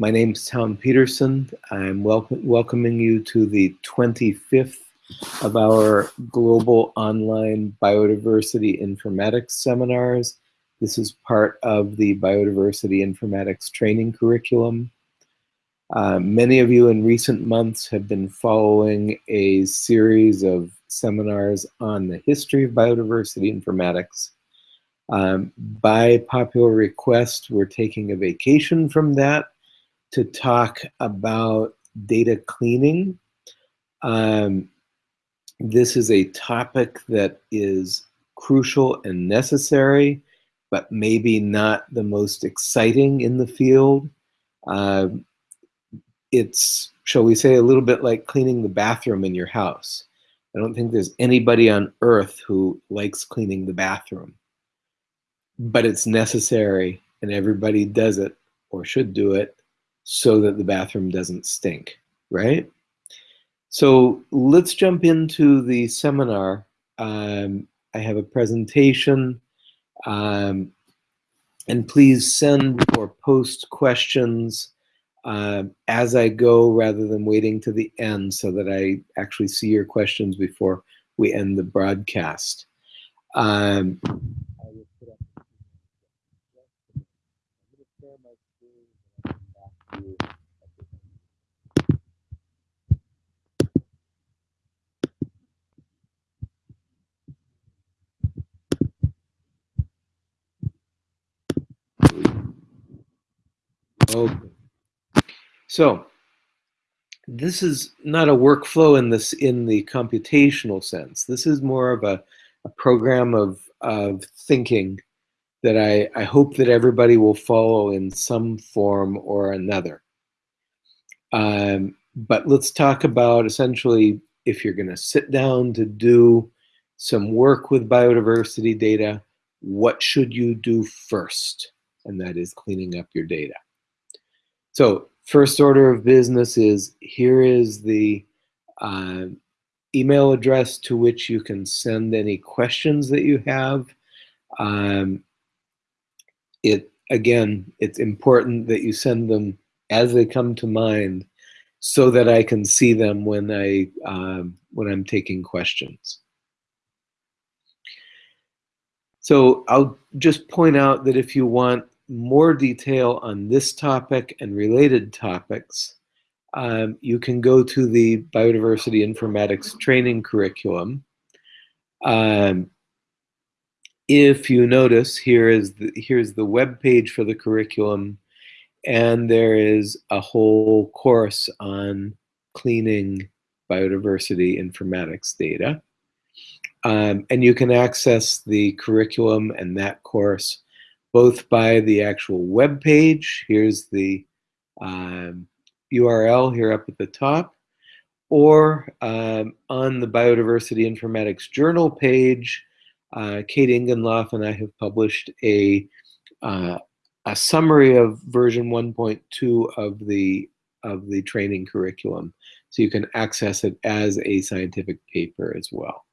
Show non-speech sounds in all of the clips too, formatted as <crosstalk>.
My name is Town Peterson. I'm welcoming you to the 25th of our global online biodiversity informatics seminars. This is part of the biodiversity informatics training curriculum. Uh, many of you in recent months have been following a series of seminars on the history of biodiversity informatics. Um, by popular request, we're taking a vacation from that to talk about data cleaning. Um, this is a topic that is crucial and necessary, but maybe not the most exciting in the field. Uh, it's, shall we say, a little bit like cleaning the bathroom in your house. I don't think there's anybody on earth who likes cleaning the bathroom, but it's necessary and everybody does it or should do it so that the bathroom doesn't stink, right? So let's jump into the seminar. Um, I have a presentation um, and please send or post questions uh, as I go rather than waiting to the end so that I actually see your questions before we end the broadcast. Um, Okay. So this is not a workflow in this in the computational sense. This is more of a, a program of, of thinking that I, I hope that everybody will follow in some form or another. Um, but let's talk about essentially if you're going to sit down to do some work with biodiversity data, what should you do first? And that is cleaning up your data. So first order of business is here is the uh, email address to which you can send any questions that you have. Um, it again, it's important that you send them as they come to mind so that I can see them when I um, when I'm taking questions. So I'll just point out that if you want more detail on this topic and related topics, um, you can go to the Biodiversity Informatics training curriculum. Um, if you notice, here is the, here's the web page for the curriculum, and there is a whole course on cleaning biodiversity informatics data. Um, and you can access the curriculum and that course both by the actual web page. Here's the um, URL here up at the top, or um, on the Biodiversity Informatics Journal page, uh, Kate Ingenloff and I have published a, uh, a summary of version 1.2 of the, of the training curriculum. So you can access it as a scientific paper as well.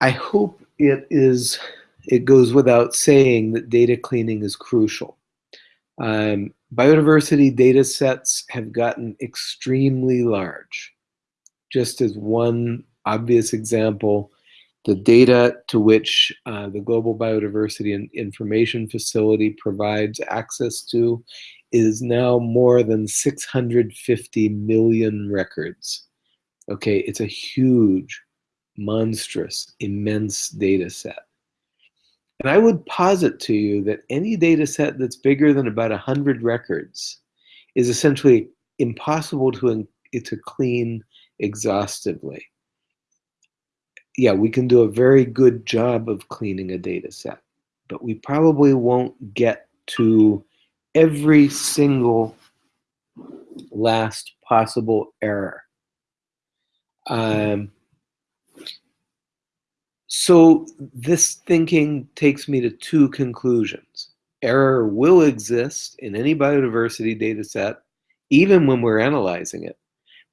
I hope it is, it goes without saying that data cleaning is crucial. Um, biodiversity data sets have gotten extremely large. Just as one obvious example, the data to which uh, the Global Biodiversity and Information Facility provides access to is now more than 650 million records. Okay, it's a huge, monstrous, immense data set. And I would posit to you that any data set that's bigger than about 100 records is essentially impossible to, to clean exhaustively. Yeah, we can do a very good job of cleaning a data set, but we probably won't get to every single last possible error. Um, so this thinking takes me to two conclusions. Error will exist in any biodiversity data set, even when we're analyzing it,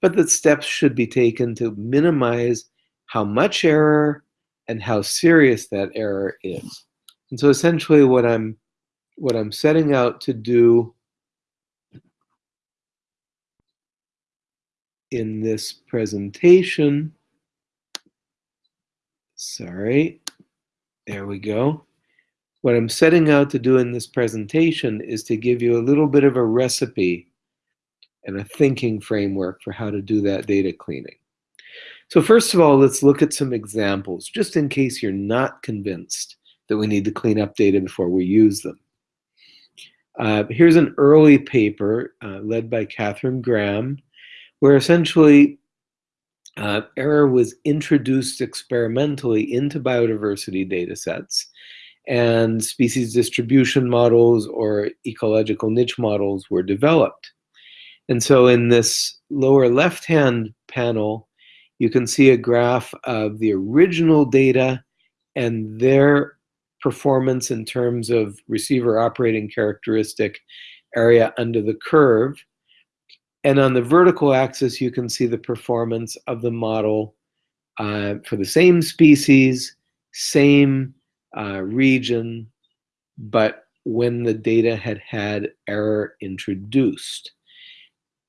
but that steps should be taken to minimize how much error and how serious that error is. And so essentially what I'm what I'm setting out to do in this presentation, sorry, there we go. What I'm setting out to do in this presentation is to give you a little bit of a recipe and a thinking framework for how to do that data cleaning. So first of all, let's look at some examples, just in case you're not convinced that we need to clean up data before we use them. Uh, here's an early paper uh, led by Catherine Graham, where essentially uh, error was introduced experimentally into biodiversity data sets and species distribution models or ecological niche models were developed. And so in this lower left-hand panel, you can see a graph of the original data and their performance in terms of receiver operating characteristic area under the curve. And on the vertical axis, you can see the performance of the model uh, for the same species, same uh, region, but when the data had had error introduced.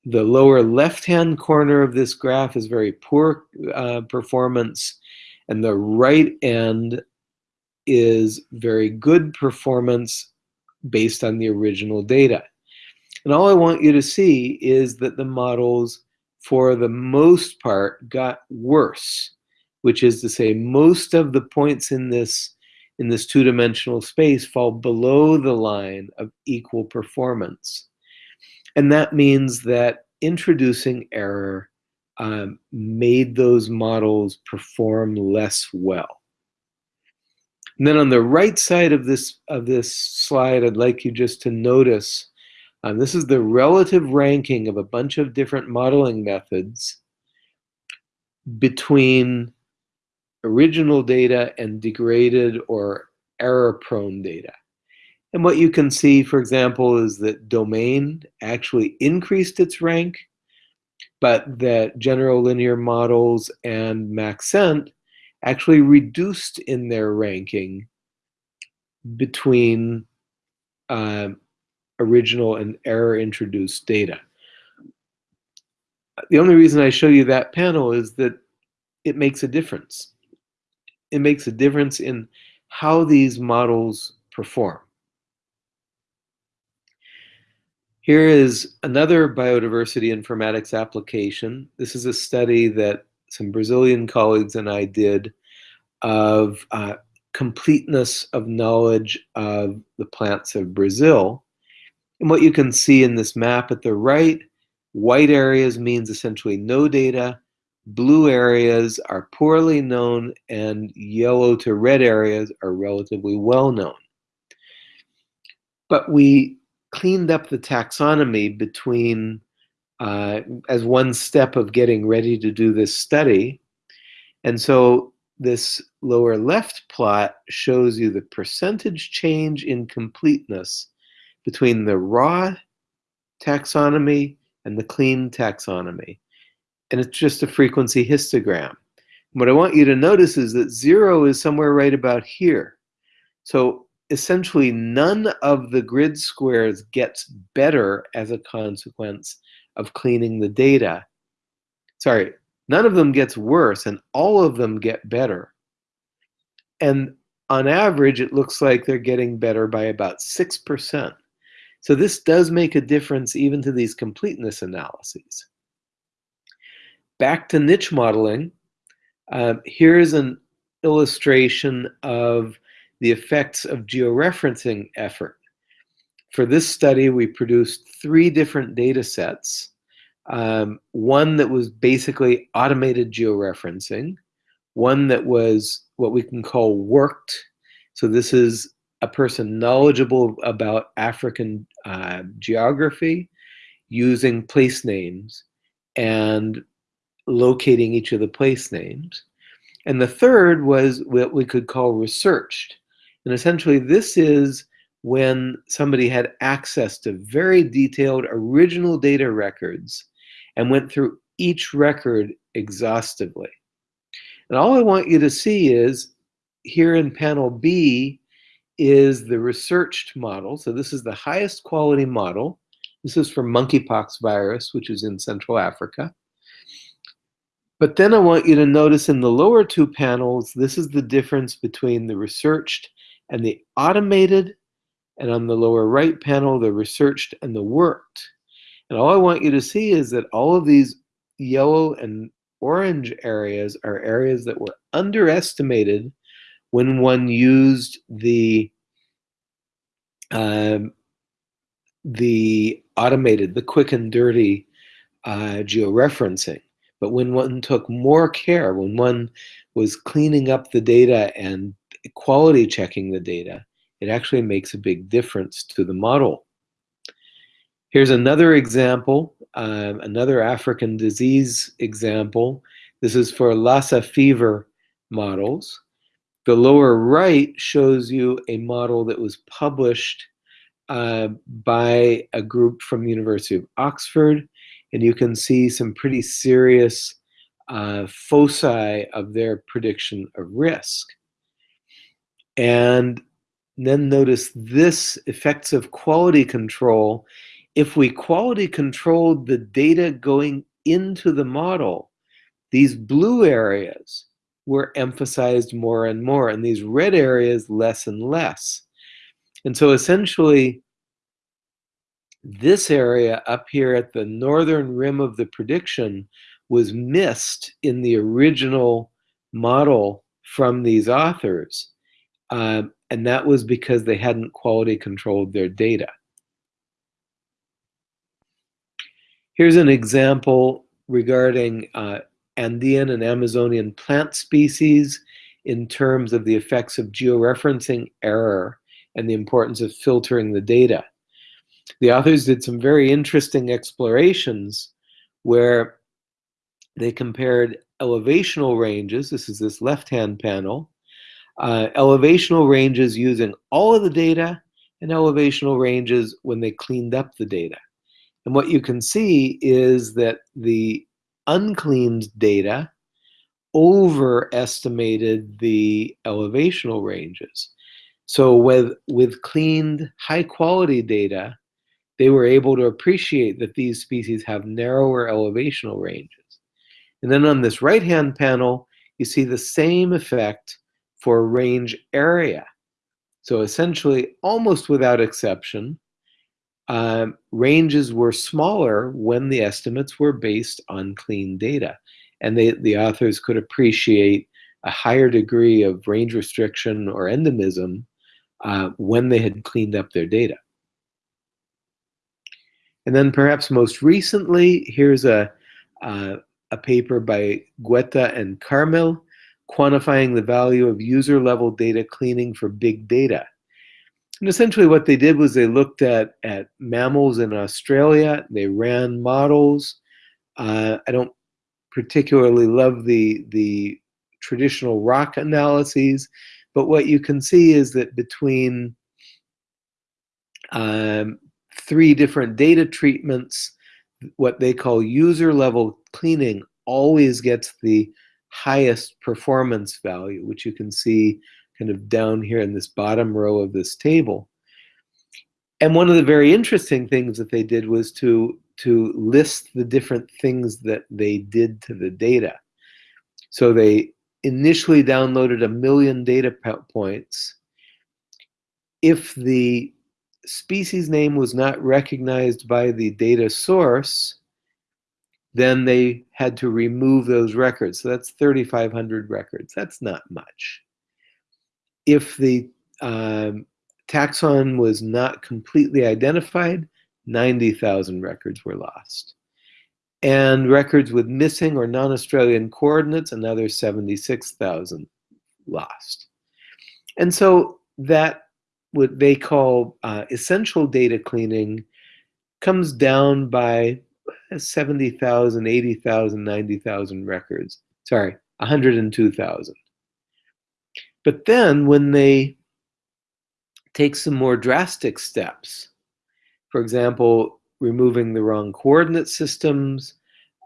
The lower left-hand corner of this graph is very poor uh, performance, and the right end is very good performance based on the original data. And all I want you to see is that the models, for the most part, got worse, which is to say most of the points in this in this two-dimensional space fall below the line of equal performance. And that means that introducing error um, made those models perform less well. And then on the right side of this, of this slide, I'd like you just to notice, um, this is the relative ranking of a bunch of different modeling methods between original data and degraded or error-prone data. And what you can see, for example, is that domain actually increased its rank, but that general linear models and Maxent actually reduced in their ranking between uh, original and error introduced data. The only reason I show you that panel is that it makes a difference. It makes a difference in how these models perform. Here is another biodiversity informatics application. This is a study that some Brazilian colleagues and I did of uh, completeness of knowledge of the plants of Brazil. And what you can see in this map at the right, white areas means essentially no data, blue areas are poorly known, and yellow to red areas are relatively well known. But we cleaned up the taxonomy between uh, as one step of getting ready to do this study. And so this lower left plot shows you the percentage change in completeness between the raw taxonomy and the clean taxonomy. And it's just a frequency histogram. What I want you to notice is that zero is somewhere right about here. So essentially none of the grid squares gets better as a consequence of cleaning the data. Sorry, none of them gets worse and all of them get better. And on average, it looks like they're getting better by about 6%. So this does make a difference even to these completeness analyses. Back to niche modeling, uh, here's an illustration of the effects of georeferencing effort. For this study, we produced three different data sets. Um, one that was basically automated georeferencing, one that was what we can call worked. So this is a person knowledgeable about African uh, geography using place names and locating each of the place names. And the third was what we could call researched. And essentially this is when somebody had access to very detailed original data records and went through each record exhaustively. And all I want you to see is here in panel B is the researched model. So this is the highest quality model. This is for monkeypox virus, which is in Central Africa. But then I want you to notice in the lower two panels, this is the difference between the researched and the automated. And on the lower right panel, the researched and the worked. And all I want you to see is that all of these yellow and orange areas are areas that were underestimated when one used the um, the automated, the quick and dirty uh, georeferencing. But when one took more care, when one was cleaning up the data and quality checking the data, it actually makes a big difference to the model. Here's another example, um, another African disease example. This is for Lassa fever models. The lower right shows you a model that was published uh, by a group from the University of Oxford and you can see some pretty serious uh, foci of their prediction of risk. And then notice this effects of quality control. If we quality controlled the data going into the model, these blue areas were emphasized more and more, and these red areas less and less. And so essentially, this area up here at the northern rim of the prediction was missed in the original model from these authors. Um, and that was because they hadn't quality controlled their data. Here's an example regarding uh, Andean and Amazonian plant species in terms of the effects of georeferencing error and the importance of filtering the data the authors did some very interesting explorations where they compared elevational ranges. This is this left-hand panel. Uh, elevational ranges using all of the data and elevational ranges when they cleaned up the data. And what you can see is that the uncleaned data overestimated the elevational ranges. So with, with cleaned high quality data, they were able to appreciate that these species have narrower elevational ranges. And then on this right-hand panel, you see the same effect for range area. So essentially, almost without exception, um, ranges were smaller when the estimates were based on clean data. And they, the authors could appreciate a higher degree of range restriction or endemism uh, when they had cleaned up their data. And then perhaps most recently, here's a, uh, a paper by Gueta and Carmel, quantifying the value of user-level data cleaning for big data. And essentially what they did was they looked at, at mammals in Australia, they ran models. Uh, I don't particularly love the, the traditional ROC analyses, but what you can see is that between um, three different data treatments, what they call user level cleaning always gets the highest performance value, which you can see kind of down here in this bottom row of this table. And one of the very interesting things that they did was to, to list the different things that they did to the data. So they initially downloaded a million data points. If the species name was not recognized by the data source, then they had to remove those records. So that's 3,500 records. That's not much. If the um, taxon was not completely identified, 90,000 records were lost. And records with missing or non-Australian coordinates, another 76,000 lost. And so that what they call uh, essential data cleaning comes down by 70,000, 80,000, 90,000 records. Sorry, 102,000. But then when they take some more drastic steps, for example, removing the wrong coordinate systems,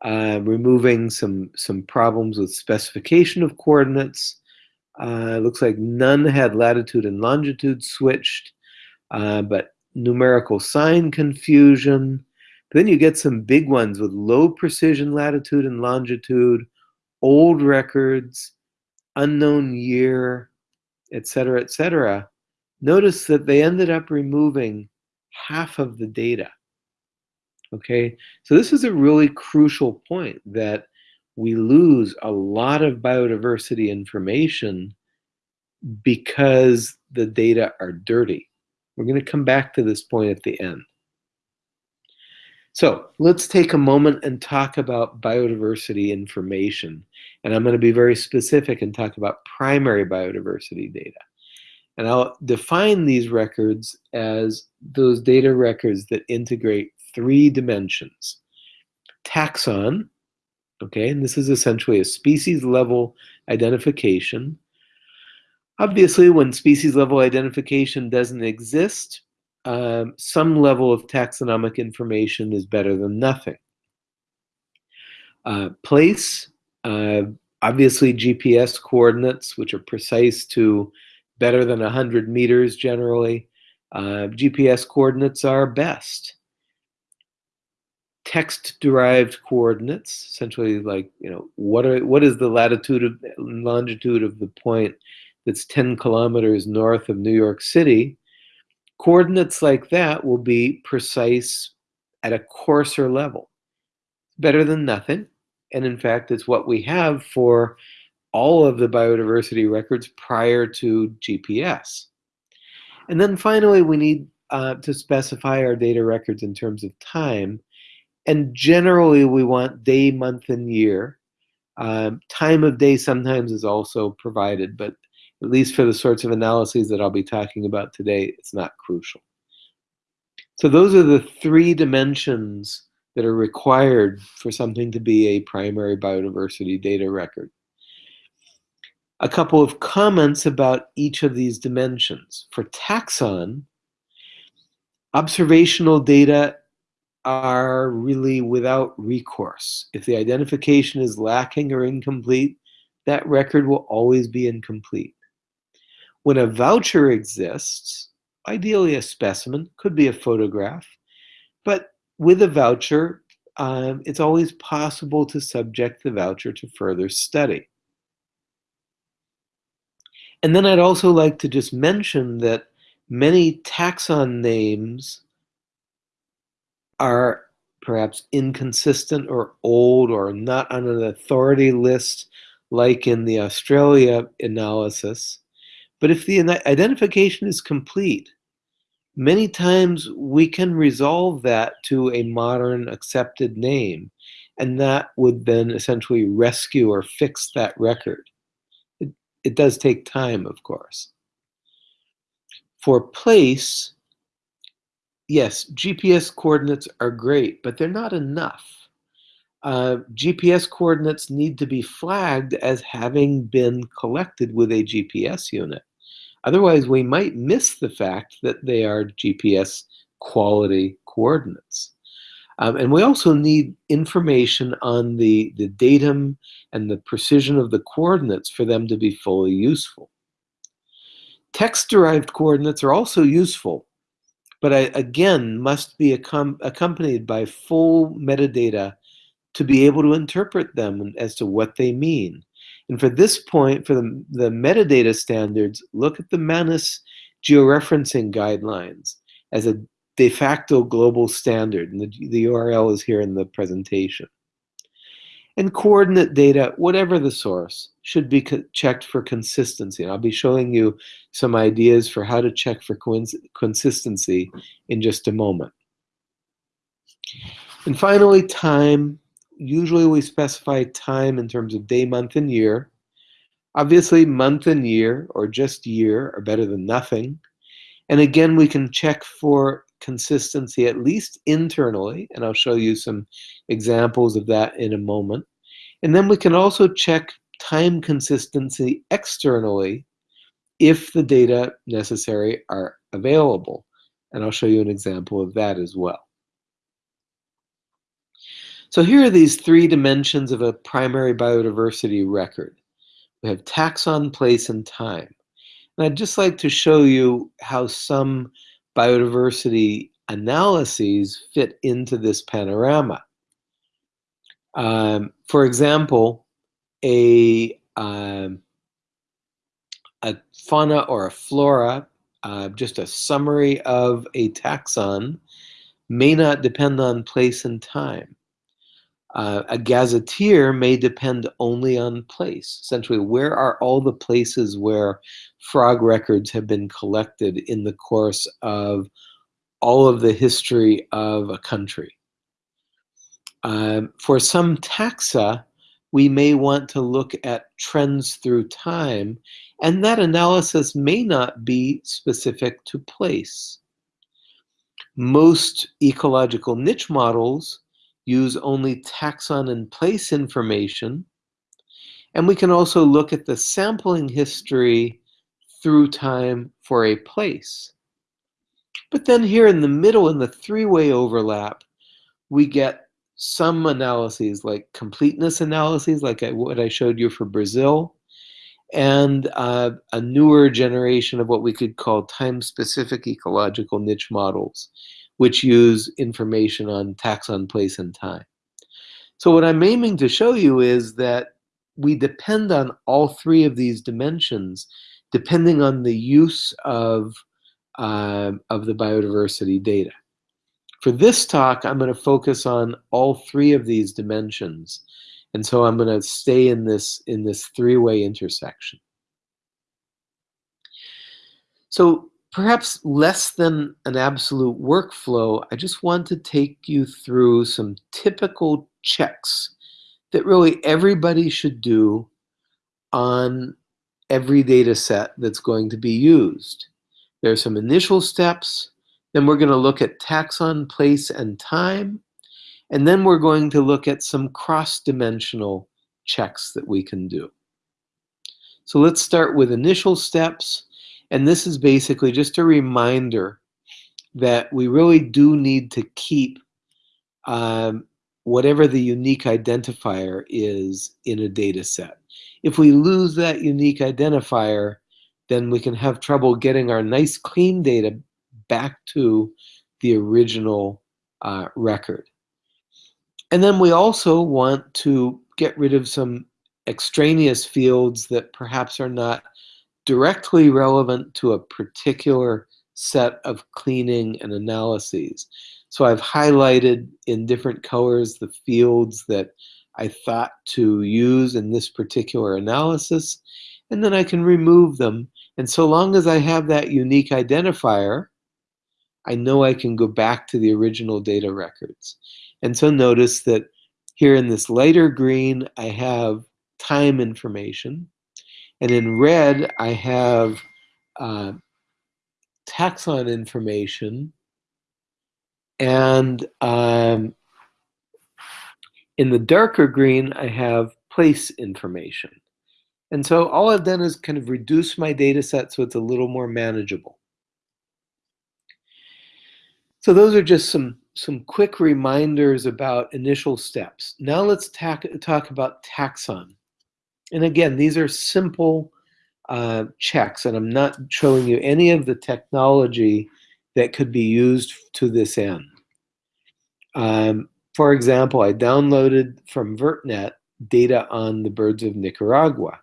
uh, removing some, some problems with specification of coordinates, Uh, looks like none had latitude and longitude switched, uh, but numerical sign confusion. But then you get some big ones with low precision latitude and longitude, old records, unknown year, etc., etc. Notice that they ended up removing half of the data. Okay, so this is a really crucial point that we lose a lot of biodiversity information because the data are dirty. We're going to come back to this point at the end. So let's take a moment and talk about biodiversity information. And I'm going to be very specific and talk about primary biodiversity data. And I'll define these records as those data records that integrate three dimensions. Taxon, okay, and this is essentially a species level identification. Obviously, when species level identification doesn't exist, um, some level of taxonomic information is better than nothing. Uh, place, uh, obviously GPS coordinates, which are precise to better than 100 meters generally. Uh, GPS coordinates are best text-derived coordinates, essentially like, you know, what are what is the latitude of longitude of the point that's 10 kilometers north of New York City, coordinates like that will be precise at a coarser level. Better than nothing. And in fact, it's what we have for all of the biodiversity records prior to GPS. And then finally, we need uh, to specify our data records in terms of time and generally, we want day, month, and year. Um, time of day sometimes is also provided, but at least for the sorts of analyses that I'll be talking about today, it's not crucial. So those are the three dimensions that are required for something to be a primary biodiversity data record. A couple of comments about each of these dimensions. For taxon, observational data are really without recourse. If the identification is lacking or incomplete, that record will always be incomplete. When a voucher exists, ideally a specimen, could be a photograph, but with a voucher, um, it's always possible to subject the voucher to further study. And then I'd also like to just mention that many taxon names are perhaps inconsistent or old or not on an authority list like in the Australia analysis. But if the identification is complete, many times we can resolve that to a modern accepted name, and that would then essentially rescue or fix that record. It, it does take time, of course. For place, yes, GPS coordinates are great, but they're not enough. Uh, GPS coordinates need to be flagged as having been collected with a GPS unit. Otherwise, we might miss the fact that they are GPS quality coordinates. Um, and we also need information on the, the datum and the precision of the coordinates for them to be fully useful. Text-derived coordinates are also useful, but I, again, must be accompanied by full metadata to be able to interpret them as to what they mean. And for this point, for the, the metadata standards, look at the MaNIS georeferencing guidelines as a de facto global standard. And the, the URL is here in the presentation. And coordinate data, whatever the source, should be checked for consistency. And I'll be showing you some ideas for how to check for consistency in just a moment. And finally, time. Usually we specify time in terms of day, month, and year. Obviously, month and year, or just year, are better than nothing. And again, we can check for consistency, at least internally, and I'll show you some examples of that in a moment. And then we can also check time consistency externally if the data necessary are available. And I'll show you an example of that as well. So here are these three dimensions of a primary biodiversity record. We have taxon, place, and time. And I'd just like to show you how some biodiversity analyses fit into this panorama. Um, for example, a, um, a fauna or a flora, uh, just a summary of a taxon, may not depend on place and time. Uh, a gazetteer may depend only on place. Essentially, where are all the places where frog records have been collected in the course of all of the history of a country? Um, for some taxa, we may want to look at trends through time, and that analysis may not be specific to place. Most ecological niche models use only taxon and place information, and we can also look at the sampling history through time for a place. But then here in the middle, in the three-way overlap, we get some analyses like completeness analyses, like I, what I showed you for Brazil, and uh, a newer generation of what we could call time-specific ecological niche models, which use information on taxon, place, and time. So what I'm aiming to show you is that we depend on all three of these dimensions depending on the use of, uh, of the biodiversity data. For this talk, I'm going to focus on all three of these dimensions. And so I'm going to stay in this, in this three-way intersection. So perhaps less than an absolute workflow, I just want to take you through some typical checks that really everybody should do on every data set that's going to be used. There are some initial steps, then we're going to look at taxon, place, and time. And then we're going to look at some cross-dimensional checks that we can do. So let's start with initial steps. And this is basically just a reminder that we really do need to keep um, whatever the unique identifier is in a data set. If we lose that unique identifier, then we can have trouble getting our nice clean data back to the original uh, record. And then we also want to get rid of some extraneous fields that perhaps are not directly relevant to a particular set of cleaning and analyses. So I've highlighted in different colors the fields that I thought to use in this particular analysis, and then I can remove them. And so long as I have that unique identifier, I know I can go back to the original data records. And so notice that here in this lighter green, I have time information. And in red, I have uh, taxon information. And um, in the darker green, I have place information. And so all I've done is kind of reduce my data set so it's a little more manageable. So those are just some, some quick reminders about initial steps. Now let's talk about taxon. And again, these are simple uh, checks, and I'm not showing you any of the technology that could be used to this end. Um, for example, I downloaded from VertNet data on the birds of Nicaragua.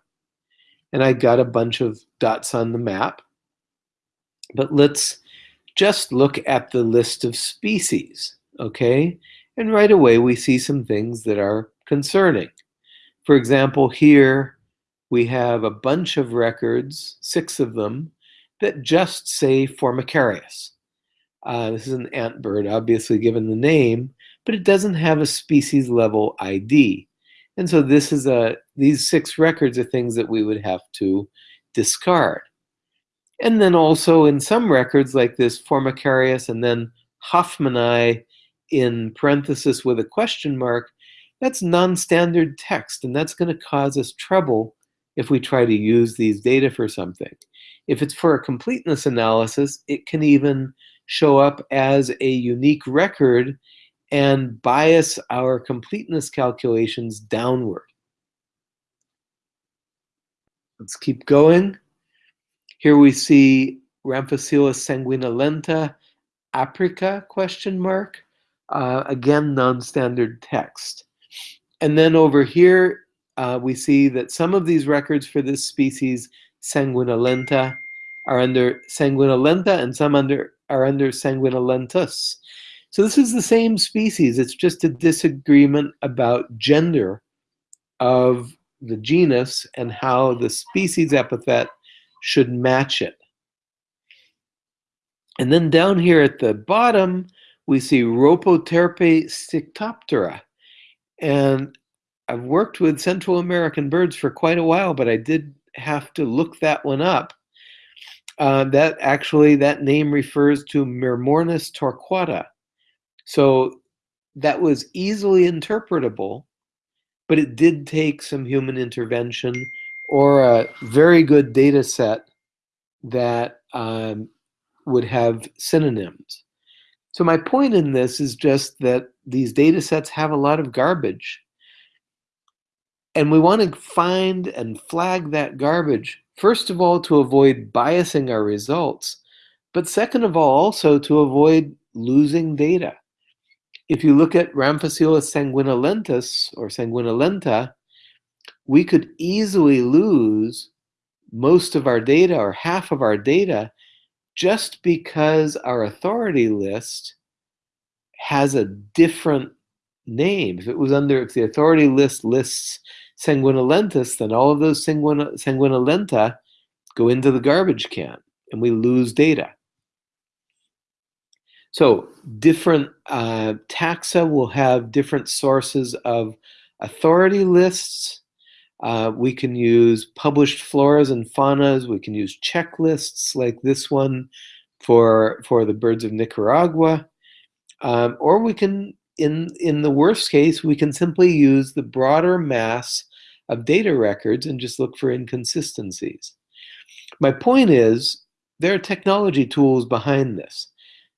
And I got a bunch of dots on the map. But let's just look at the list of species, okay? And right away we see some things that are concerning. For example, here we have a bunch of records, six of them, that just say Formicarius. Uh, this is an ant bird, obviously given the name, but it doesn't have a species level ID. And so this is a, these six records are things that we would have to discard. And then also in some records like this Formicarius and then Hoffmanni in parenthesis with a question mark, that's non-standard text and that's going to cause us trouble if we try to use these data for something. If it's for a completeness analysis, it can even show up as a unique record and bias our completeness calculations downward. Let's keep going. Here we see Ramphocelus sanguinolenta aprica question mark. Uh, again, non-standard text. And then over here, uh, we see that some of these records for this species, sanguinolenta, are under sanguinolenta and some under are under sanguinolentus. So this is the same species. It's just a disagreement about gender of the genus and how the species epithet should match it. And then down here at the bottom, we see Rhopoterpe stictoptera. And I've worked with Central American birds for quite a while, but I did have to look that one up. Uh, that actually, that name refers to Myrmornis torquata. So that was easily interpretable, but it did take some human intervention or a very good data set that um, would have synonyms. So my point in this is just that these data sets have a lot of garbage. And we want to find and flag that garbage, first of all, to avoid biasing our results, but second of all, also to avoid losing data. If you look at Ramphocelus sanguinolentus or sanguinolenta, we could easily lose most of our data or half of our data just because our authority list has a different name. If it was under, if the authority list lists sanguinolentus, then all of those sanguin, sanguinolenta go into the garbage can and we lose data. So different uh, taxa will have different sources of authority lists. Uh, we can use published floras and faunas. We can use checklists like this one for, for the birds of Nicaragua. Um, or we can, in, in the worst case, we can simply use the broader mass of data records and just look for inconsistencies. My point is, there are technology tools behind this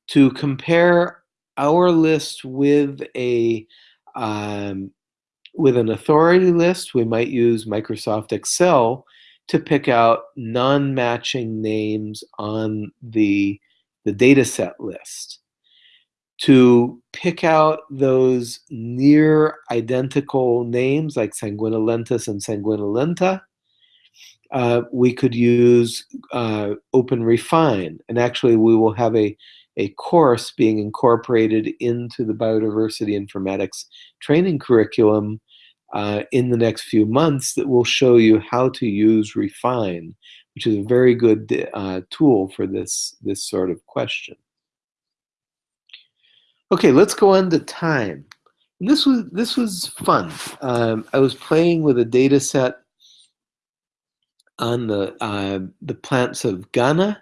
to compare our list with a um, with an authority list, we might use Microsoft Excel to pick out non-matching names on the, the data set list. To pick out those near identical names like sanguinolentus and sanguinolenta, uh, we could use uh, Open Refine. And actually, we will have a, a course being incorporated into the biodiversity informatics training curriculum uh, in the next few months that will show you how to use Refine, which is a very good uh, tool for this, this sort of question. Okay, let's go on to time. And this was this was fun. Um, I was playing with a data set on the uh, the plants of Ghana,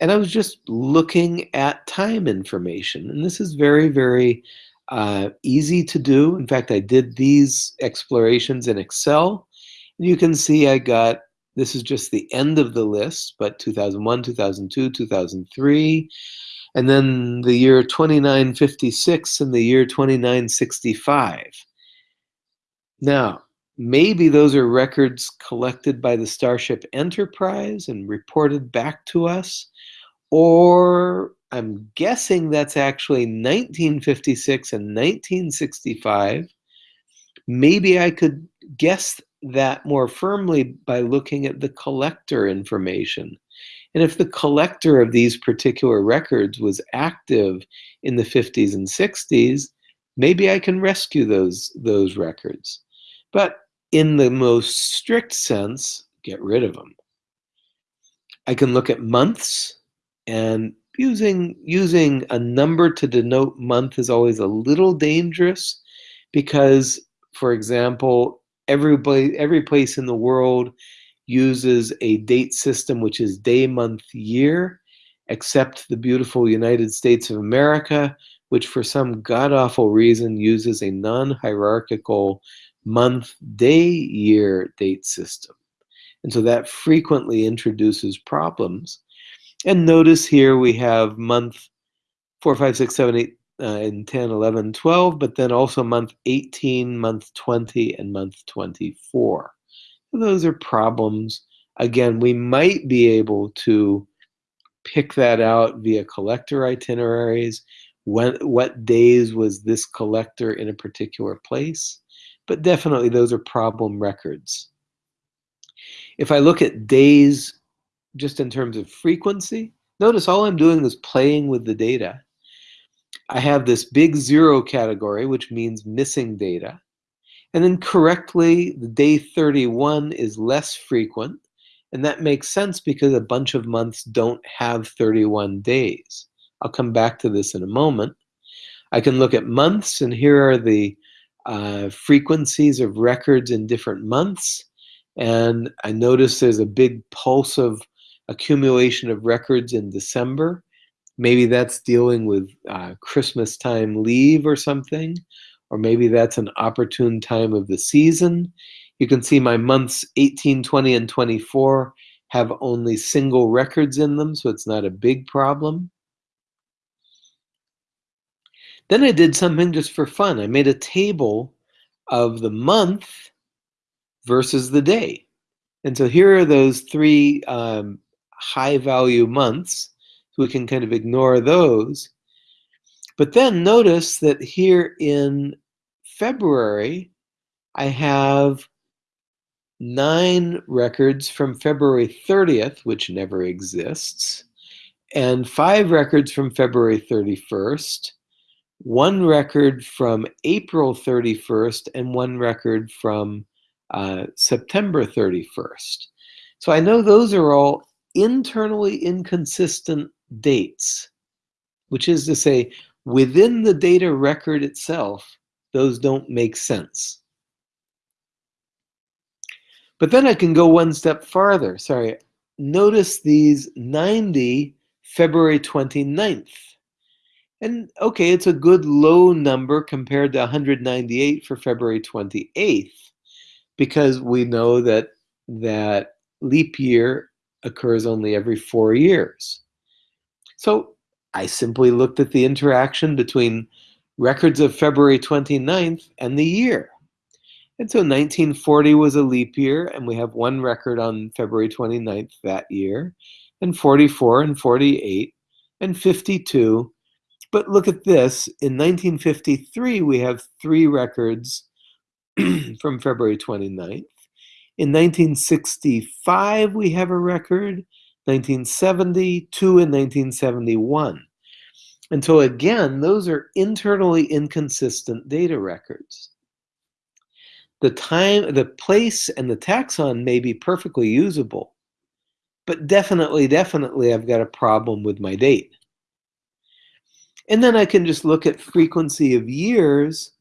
and I was just looking at time information. And this is very, very uh, easy to do. In fact, I did these explorations in Excel. And you can see I got, this is just the end of the list, but 2001, 2002, 2003, and then the year 2956 and the year 2965. Now, maybe those are records collected by the Starship Enterprise and reported back to us, or I'm guessing that's actually 1956 and 1965. Maybe I could guess that more firmly by looking at the collector information. And if the collector of these particular records was active in the 50s and 60s, maybe I can rescue those, those records. But in the most strict sense, get rid of them. I can look at months and using using a number to denote month is always a little dangerous because for example everybody every place in the world uses a date system which is day month year except the beautiful United States of America which for some god-awful reason uses a non-hierarchical month day year date system and so that frequently introduces problems and notice here we have month 4, 5, 6, 7, 8, uh, and 10, 11, 12, but then also month 18, month 20, and month 24. Those are problems. Again, we might be able to pick that out via collector itineraries. When, what days was this collector in a particular place? But definitely those are problem records. If I look at days just in terms of frequency, notice all I'm doing is playing with the data. I have this big zero category, which means missing data. And then correctly, the day 31 is less frequent. And that makes sense because a bunch of months don't have 31 days. I'll come back to this in a moment. I can look at months, and here are the uh, frequencies of records in different months. And I notice there's a big pulse of accumulation of records in December. Maybe that's dealing with uh, Christmas time leave or something, or maybe that's an opportune time of the season. You can see my months 18, 20, and 24 have only single records in them, so it's not a big problem. Then I did something just for fun. I made a table of the month versus the day. And so here are those three um, high value months. So we can kind of ignore those. But then notice that here in February, I have nine records from February 30th, which never exists, and five records from February 31st, one record from April 31st, and one record from uh, September 31st. So I know those are all internally inconsistent dates, which is to say, within the data record itself, those don't make sense. But then I can go one step farther. Sorry, notice these 90 February 29th. And okay, it's a good low number compared to 198 for February 28th because we know that that leap year occurs only every four years. So I simply looked at the interaction between records of February 29th and the year. And so 1940 was a leap year, and we have one record on February 29th that year, and 44 and 48 and 52. But look at this. In 1953, we have three records <clears throat> from February 29th. In 1965, we have a record, 1970, two in 1971. And so again, those are internally inconsistent data records. The time, the place, and the taxon may be perfectly usable, but definitely, definitely I've got a problem with my date. And then I can just look at frequency of years,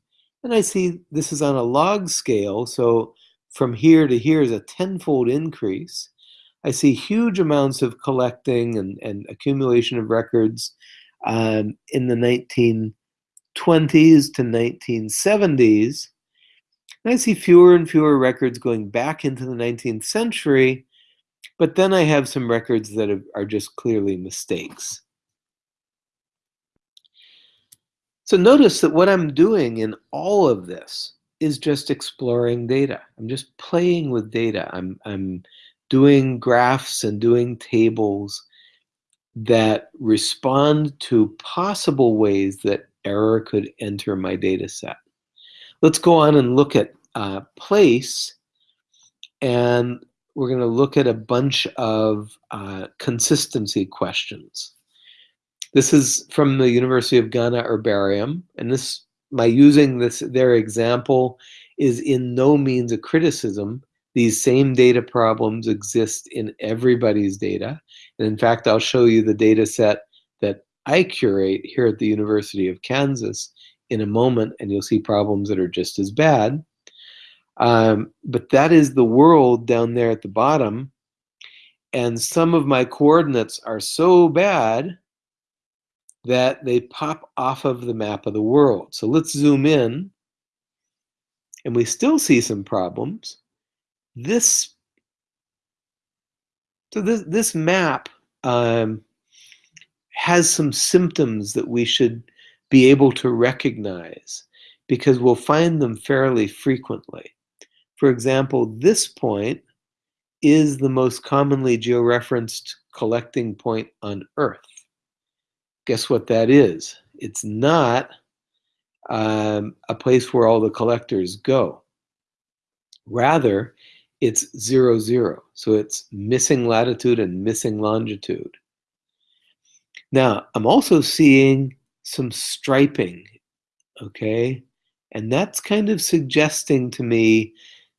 and I see this is on a log scale, so from here to here is a tenfold increase. I see huge amounts of collecting and, and accumulation of records um, in the 1920s to 1970s. And I see fewer and fewer records going back into the 19th century, but then I have some records that are just clearly mistakes. So notice that what I'm doing in all of this is just exploring data. I'm just playing with data. I'm, I'm doing graphs and doing tables that respond to possible ways that error could enter my data set. Let's go on and look at uh, place and we're going to look at a bunch of uh, consistency questions. This is from the University of Ghana Herbarium, and this my using this their example is in no means a criticism. These same data problems exist in everybody's data. And in fact, I'll show you the data set that I curate here at the University of Kansas in a moment, and you'll see problems that are just as bad. Um, but that is the world down there at the bottom. And some of my coordinates are so bad that they pop off of the map of the world. So let's zoom in and we still see some problems. This, so this, this map um, has some symptoms that we should be able to recognize because we'll find them fairly frequently. For example, this point is the most commonly georeferenced collecting point on Earth. Guess what that is? It's not um, a place where all the collectors go. Rather, it's zero, zero. So it's missing latitude and missing longitude. Now, I'm also seeing some striping, okay? And that's kind of suggesting to me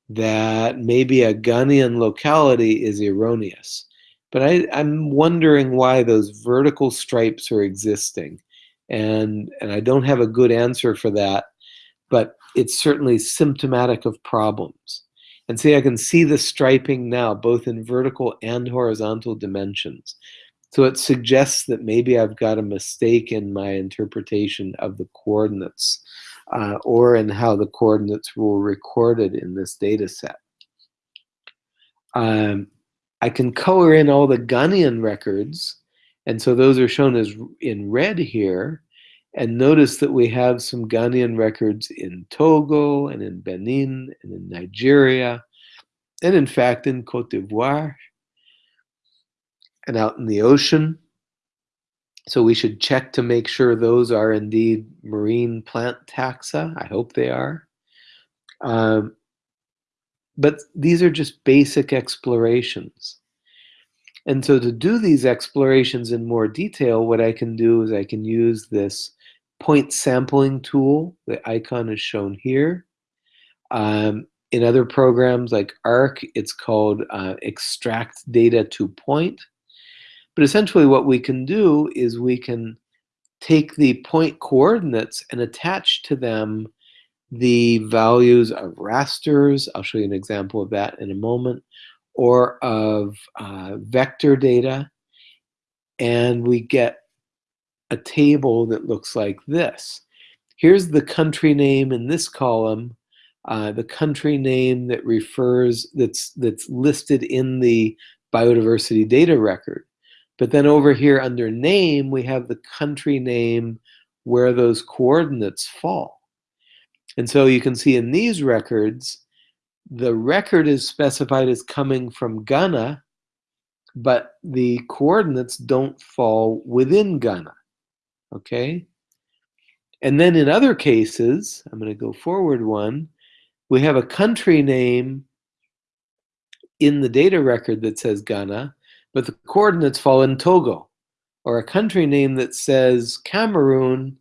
that maybe a Ghanaian locality is erroneous. But I, am wondering why those vertical stripes are existing. And, and I don't have a good answer for that, but it's certainly symptomatic of problems. And see, I can see the striping now, both in vertical and horizontal dimensions. So it suggests that maybe I've got a mistake in my interpretation of the coordinates uh, or in how the coordinates were recorded in this data set. Um, I can color in all the Ghanaian records, and so those are shown as in red here. And notice that we have some Ghanaian records in Togo and in Benin and in Nigeria, and in fact in Cote d'Ivoire and out in the ocean. So we should check to make sure those are indeed marine plant taxa. I hope they are. Um, but these are just basic explorations. And so to do these explorations in more detail, what I can do is I can use this point sampling tool. The icon is shown here. Um, in other programs like ARC, it's called uh, extract data to point. But essentially what we can do is we can take the point coordinates and attach to them the values of rasters, I'll show you an example of that in a moment, or of uh, vector data, and we get a table that looks like this. Here's the country name in this column, uh, the country name that refers, that's, that's listed in the biodiversity data record. But then over here under name, we have the country name where those coordinates fall. And so you can see in these records, the record is specified as coming from Ghana, but the coordinates don't fall within Ghana, okay? And then in other cases, I'm gonna go forward one, we have a country name in the data record that says Ghana, but the coordinates fall in Togo, or a country name that says Cameroon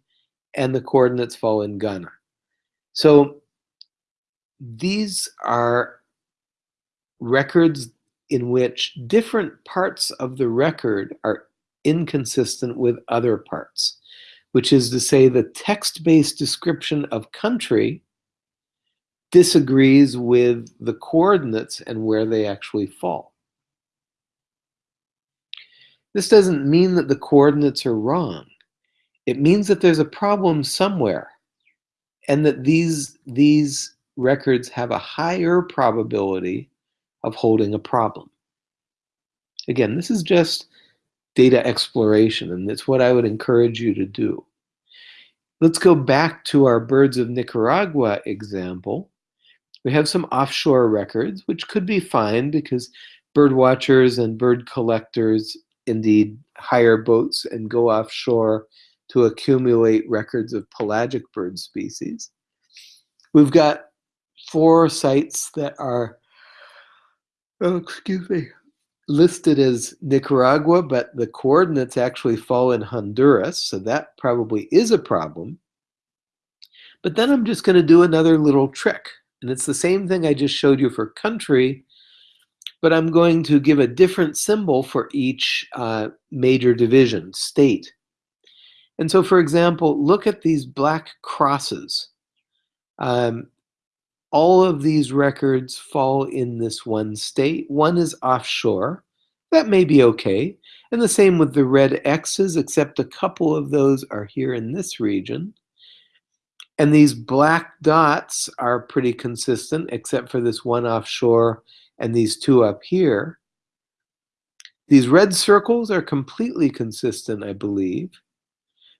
and the coordinates fall in Ghana. So these are records in which different parts of the record are inconsistent with other parts, which is to say the text-based description of country disagrees with the coordinates and where they actually fall. This doesn't mean that the coordinates are wrong. It means that there's a problem somewhere and that these, these records have a higher probability of holding a problem. Again, this is just data exploration, and it's what I would encourage you to do. Let's go back to our Birds of Nicaragua example. We have some offshore records, which could be fine because bird watchers and bird collectors indeed hire boats and go offshore to accumulate records of pelagic bird species. We've got four sites that are, oh, excuse me, listed as Nicaragua, but the coordinates actually fall in Honduras, so that probably is a problem. But then I'm just going to do another little trick, and it's the same thing I just showed you for country, but I'm going to give a different symbol for each uh, major division, state. And so, for example, look at these black crosses. Um, all of these records fall in this one state. One is offshore. That may be okay. And the same with the red X's, except a couple of those are here in this region. And these black dots are pretty consistent, except for this one offshore and these two up here. These red circles are completely consistent, I believe.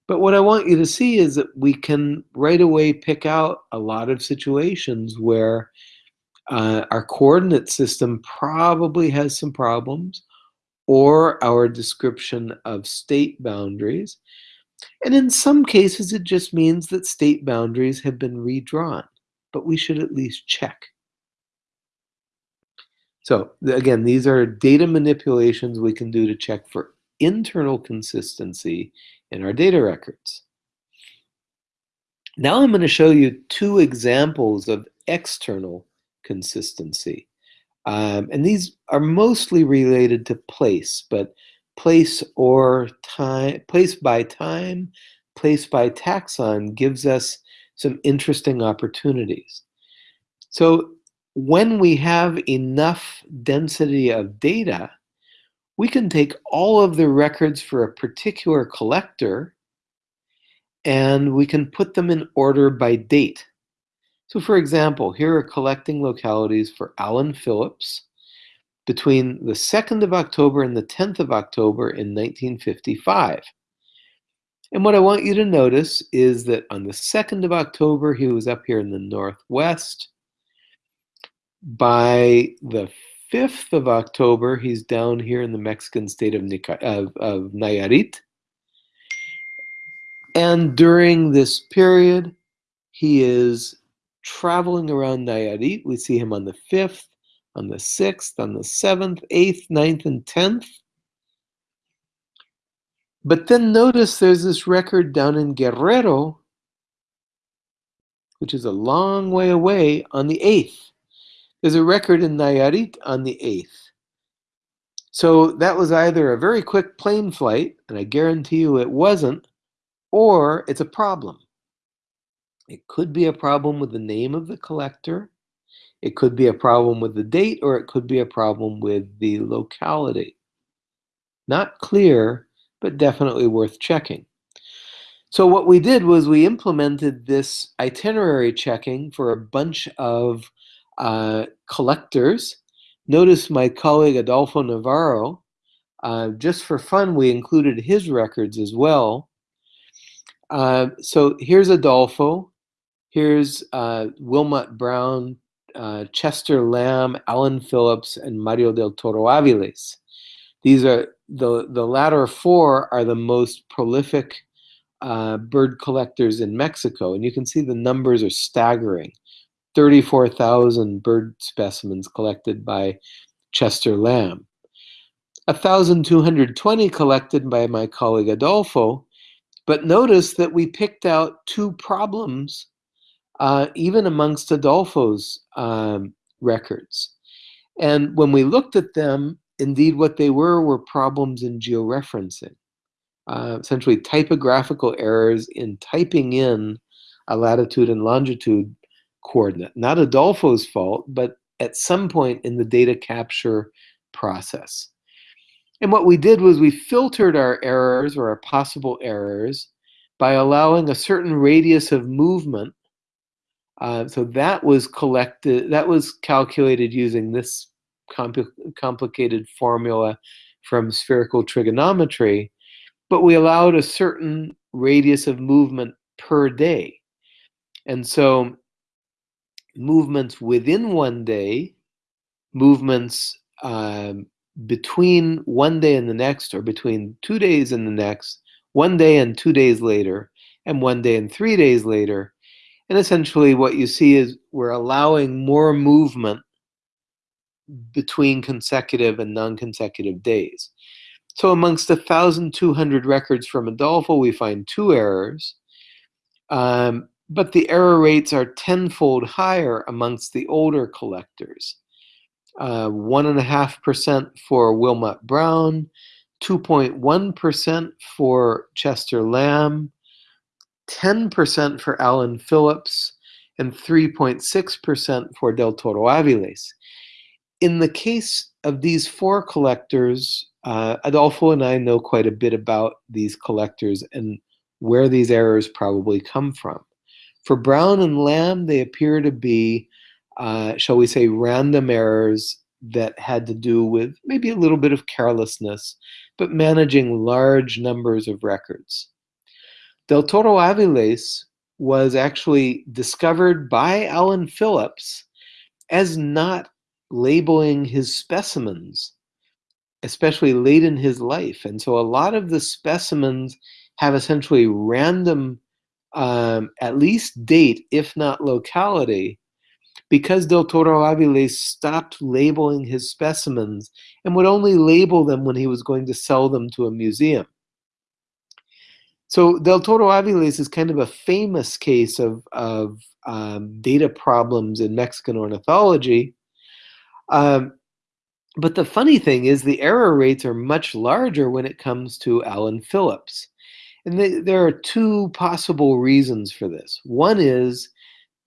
But what I want you to see is that we can right away pick out a lot of situations where Uh, our coordinate system probably has some problems, or our description of state boundaries. And in some cases, it just means that state boundaries have been redrawn, but we should at least check. So again, these are data manipulations we can do to check for internal consistency in our data records. Now I'm going to show you two examples of external consistency. Um, and these are mostly related to place, but place or time, place by time, place by taxon gives us some interesting opportunities. So when we have enough density of data, we can take all of the records for a particular collector and we can put them in order by date. So for example, here are collecting localities for Allan Phillips between the 2nd of October and the 10th of October in 1955. And what I want you to notice is that on the 2nd of October, he was up here in the Northwest. By the 5th of October, he's down here in the Mexican state of, of, of Nayarit. And during this period, he is traveling around Nayarit. We see him on the 5th, on the 6th, on the 7th, 8th, 9th, and 10th. But then notice there's this record down in Guerrero, which is a long way away, on the 8th. There's a record in Nayarit on the 8th. So that was either a very quick plane flight, and I guarantee you it wasn't, or it's a problem. It could be a problem with the name of the collector, it could be a problem with the date, or it could be a problem with the locality. Not clear, but definitely worth checking. So what we did was we implemented this itinerary checking for a bunch of uh, collectors. Notice my colleague Adolfo Navarro, uh, just for fun, we included his records as well. Uh, so here's Adolfo, here's uh, Wilmot Brown, uh, Chester Lamb, Allan Phillips, and Mario del Toro Aviles. These are the the latter four are the most prolific uh, bird collectors in Mexico, and you can see the numbers are staggering. 34,000 bird specimens collected by Chester Lamb. 1,220 collected by my colleague Adolfo, but notice that we picked out two problems uh, even amongst Adolfo's um, records. And when we looked at them, indeed what they were were problems in georeferencing. Uh, essentially typographical errors in typing in a latitude and longitude coordinate. Not Adolfo's fault, but at some point in the data capture process. And what we did was we filtered our errors or our possible errors by allowing a certain radius of movement. Uh, so that was collected, that was calculated using this compl complicated formula from spherical trigonometry, but we allowed a certain radius of movement per day. And so movements within one day, movements um, between one day and the next, or between two days and the next, one day and two days later, and one day and three days later. And essentially what you see is we're allowing more movement between consecutive and non-consecutive days. So amongst 1,200 records from Adolfo, we find two errors. Um, but the error rates are tenfold higher amongst the older collectors. 1.5% uh, for Wilmot Brown, 2.1% for Chester Lamb, 10% for Allan Phillips, and 3.6% for Del Toro Aviles. In the case of these four collectors, uh, Adolfo and I know quite a bit about these collectors and where these errors probably come from. For Brown and Lamb, they appear to be, uh, shall we say, random errors that had to do with maybe a little bit of carelessness, but managing large numbers of records. Del Toro Aviles was actually discovered by Allan Phillips as not labeling his specimens, especially late in his life. And so a lot of the specimens have essentially random, um, at least date, if not locality, because Del Toro Aviles stopped labeling his specimens and would only label them when he was going to sell them to a museum. So Del Toro Aviles is kind of a famous case of, of um, data problems in Mexican ornithology. Um, but the funny thing is the error rates are much larger when it comes to Allan Phillips. And there are two possible reasons for this. One is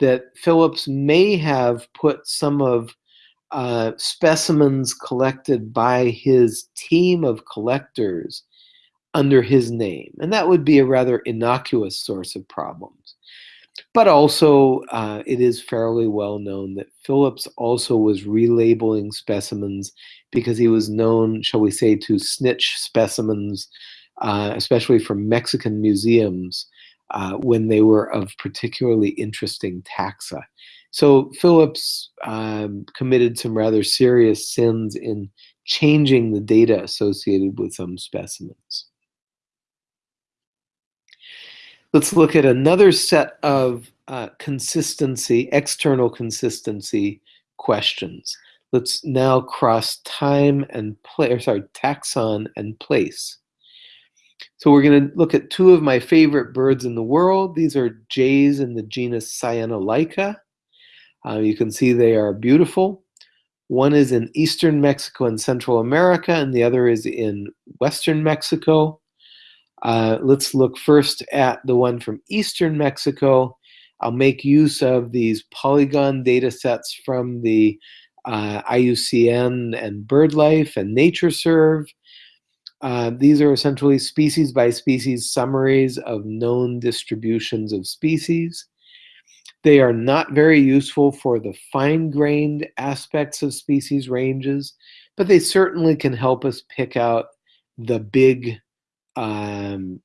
that Phillips may have put some of uh, specimens collected by his team of collectors under his name. And that would be a rather innocuous source of problems. But also, uh, it is fairly well known that Phillips also was relabeling specimens because he was known, shall we say, to snitch specimens, uh, especially from Mexican museums, uh, when they were of particularly interesting taxa. So Phillips um, committed some rather serious sins in changing the data associated with some specimens. Let's look at another set of uh, consistency, external consistency questions. Let's now cross time and place, sorry, taxon and place. So we're going to look at two of my favorite birds in the world. These are jays in the genus Cyanolyca. Uh, you can see they are beautiful. One is in eastern Mexico and Central America, and the other is in western Mexico. Uh, let's look first at the one from eastern Mexico. I'll make use of these polygon data sets from the uh, IUCN and BirdLife and NatureServe. Uh, these are essentially species by species summaries of known distributions of species. They are not very useful for the fine-grained aspects of species ranges, but they certainly can help us pick out the big um,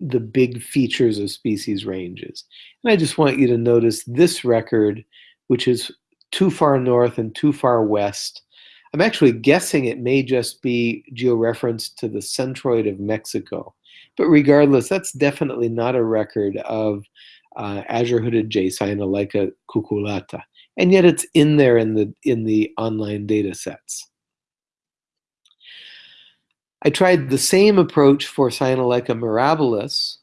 the big features of species ranges. And I just want you to notice this record, which is too far north and too far west. I'm actually guessing it may just be georeferenced to the centroid of Mexico. But regardless, that's definitely not a record of uh, azure-hooded Cyanolyca cucullata. And yet it's in there in the, in the online data sets. I tried the same approach for Cyanolyca mirabilis,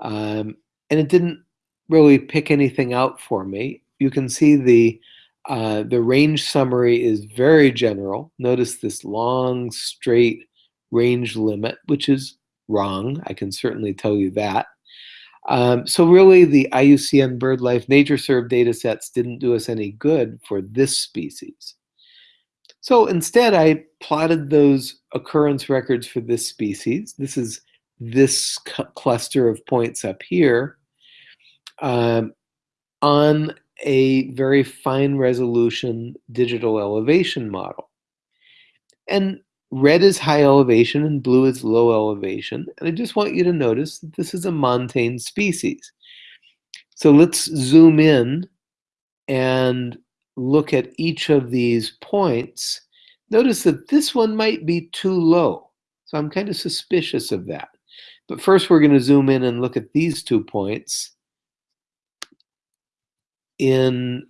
um, and it didn't really pick anything out for me. You can see the uh, the range summary is very general. Notice this long, straight range limit, which is wrong. I can certainly tell you that. Um, so really, the IUCN BirdLife NatureServe data sets didn't do us any good for this species. So instead, I plotted those occurrence records for this species. This is this cluster of points up here um, on a very fine resolution digital elevation model. And red is high elevation and blue is low elevation. And I just want you to notice that this is a montane species. So let's zoom in and look at each of these points, notice that this one might be too low. So I'm kind of suspicious of that. But first we're going to zoom in and look at these two points in,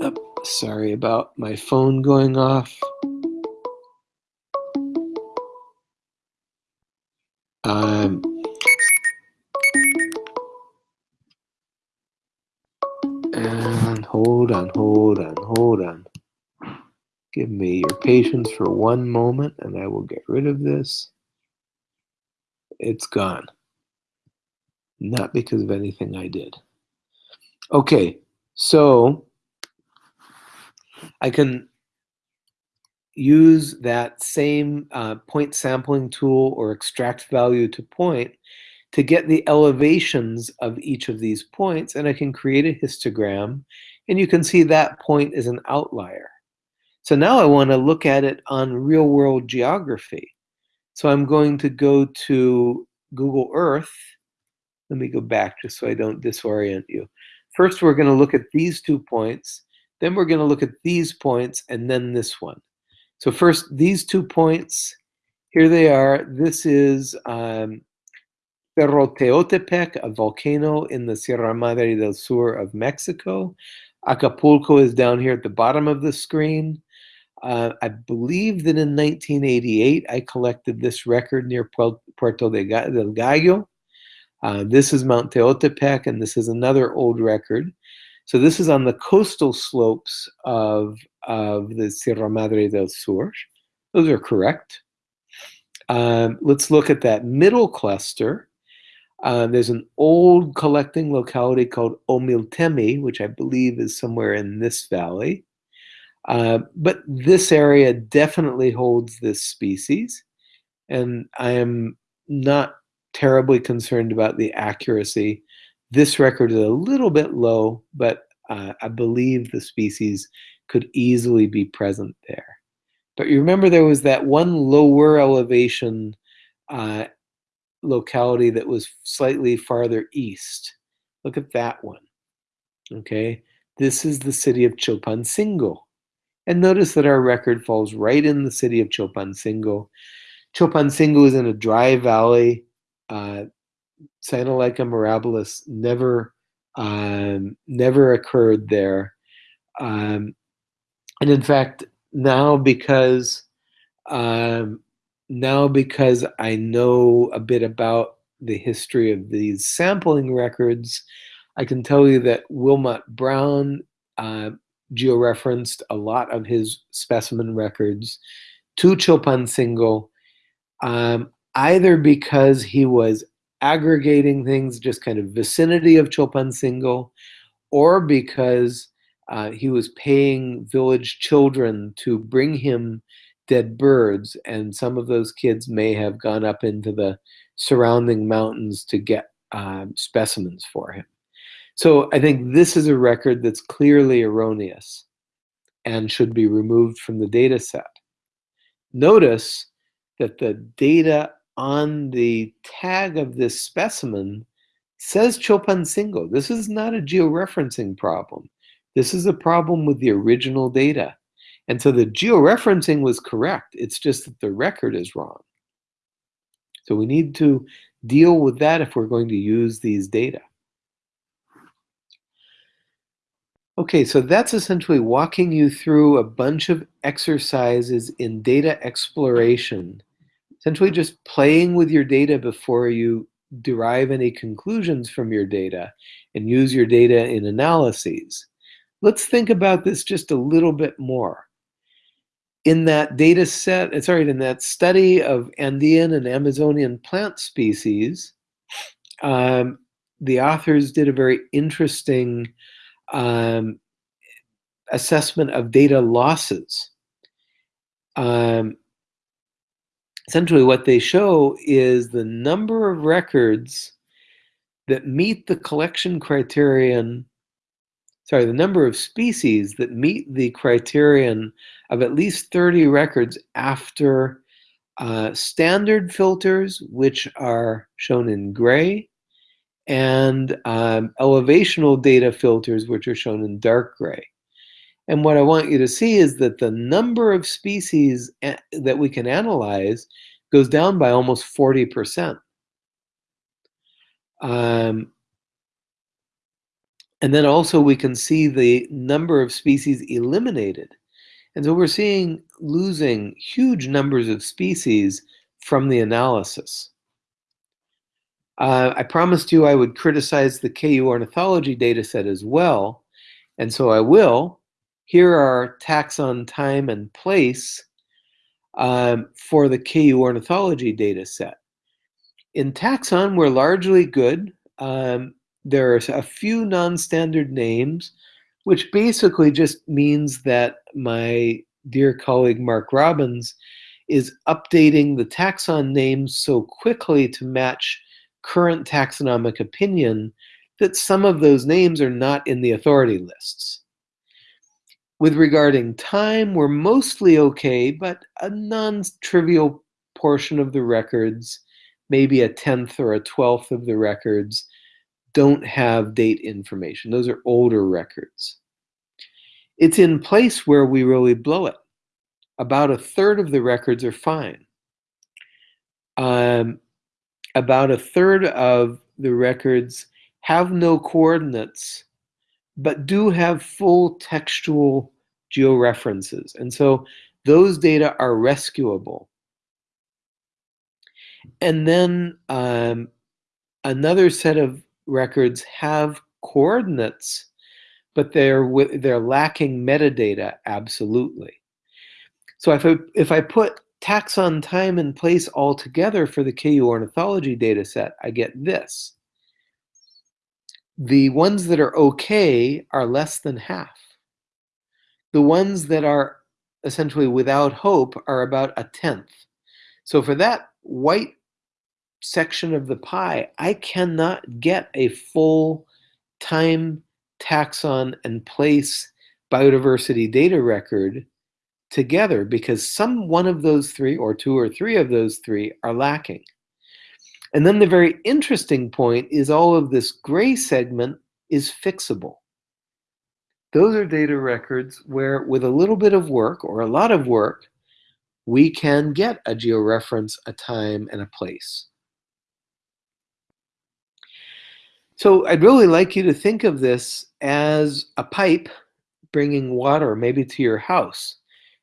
oh, sorry about my phone going off. Um, and Hold on, hold on, hold on. Give me your patience for one moment and I will get rid of this. It's gone. Not because of anything I did. Okay, so I can use that same uh, point sampling tool or extract value to point to get the elevations of each of these points and I can create a histogram and you can see that point is an outlier. So now I want to look at it on real world geography. So I'm going to go to Google Earth. Let me go back just so I don't disorient you. First we're going to look at these two points, then we're going to look at these points, and then this one. So first, these two points, here they are. This is um, Cerro Teotepec, a volcano in the Sierra Madre del Sur of Mexico. Acapulco is down here at the bottom of the screen. Uh, I believe that in 1988, I collected this record near Puerto del Gallo. Uh, this is Mount Teotepec, and this is another old record. So this is on the coastal slopes of, of the Sierra Madre del Sur. Those are correct. Um, let's look at that middle cluster. Uh, there's an old collecting locality called Omiltemi, which I believe is somewhere in this valley. Uh, but this area definitely holds this species, and I am not terribly concerned about the accuracy. This record is a little bit low, but uh, I believe the species could easily be present there. But you remember there was that one lower elevation uh, locality that was slightly farther east. Look at that one. Okay, this is the city of Chilpancingo. And notice that our record falls right in the city of Chilpancingo. Chilpancingo is in a dry valley. Uh, Cyanolyca mirabilis never, um, never occurred there. Um, and in fact, now because um, now because I know a bit about the history of these sampling records, I can tell you that Wilmot Brown uh, georeferenced a lot of his specimen records to Chilpancingo, um, either because he was aggregating things just kind of vicinity of Chilpancingo, or because uh, he was paying village children to bring him dead birds, and some of those kids may have gone up into the surrounding mountains to get um, specimens for him. So I think this is a record that's clearly erroneous and should be removed from the data set. Notice that the data on the tag of this specimen says Chilpancingo. This is not a georeferencing problem. This is a problem with the original data. And so the georeferencing was correct. It's just that the record is wrong. So we need to deal with that if we're going to use these data. Okay, so that's essentially walking you through a bunch of exercises in data exploration, essentially just playing with your data before you derive any conclusions from your data and use your data in analyses. Let's think about this just a little bit more in that data set, uh, sorry, in that study of Andean and Amazonian plant species, um, the authors did a very interesting um, assessment of data losses. Um, essentially, what they show is the number of records that meet the collection criterion sorry, the number of species that meet the criterion of at least 30 records after uh, standard filters, which are shown in gray, and um, elevational data filters, which are shown in dark gray. And what I want you to see is that the number of species that we can analyze goes down by almost 40%. Um, and then also we can see the number of species eliminated. And so we're seeing losing huge numbers of species from the analysis. Uh, I promised you I would criticize the KU ornithology data set as well, and so I will. Here are taxon time and place um, for the KU ornithology data set. In taxon, we're largely good. Um, there are a few non-standard names, which basically just means that my dear colleague Mark Robbins is updating the taxon names so quickly to match current taxonomic opinion that some of those names are not in the authority lists. With regarding time, we're mostly okay, but a non-trivial portion of the records, maybe a tenth or a twelfth of the records, don't have date information. Those are older records. It's in place where we really blow it. About a third of the records are fine. Um, about a third of the records have no coordinates, but do have full textual georeferences. And so those data are rescuable. And then um, another set of records have coordinates, but they're they're lacking metadata absolutely. So if I if I put taxon time and place all together for the KU ornithology data set, I get this. The ones that are okay are less than half. The ones that are essentially without hope are about a tenth. So for that white section of the pie, I cannot get a full time taxon and place biodiversity data record together because some one of those three or two or three of those three are lacking. And then the very interesting point is all of this gray segment is fixable. Those are data records where with a little bit of work or a lot of work, we can get a georeference, a time, and a place. So I'd really like you to think of this as a pipe bringing water maybe to your house.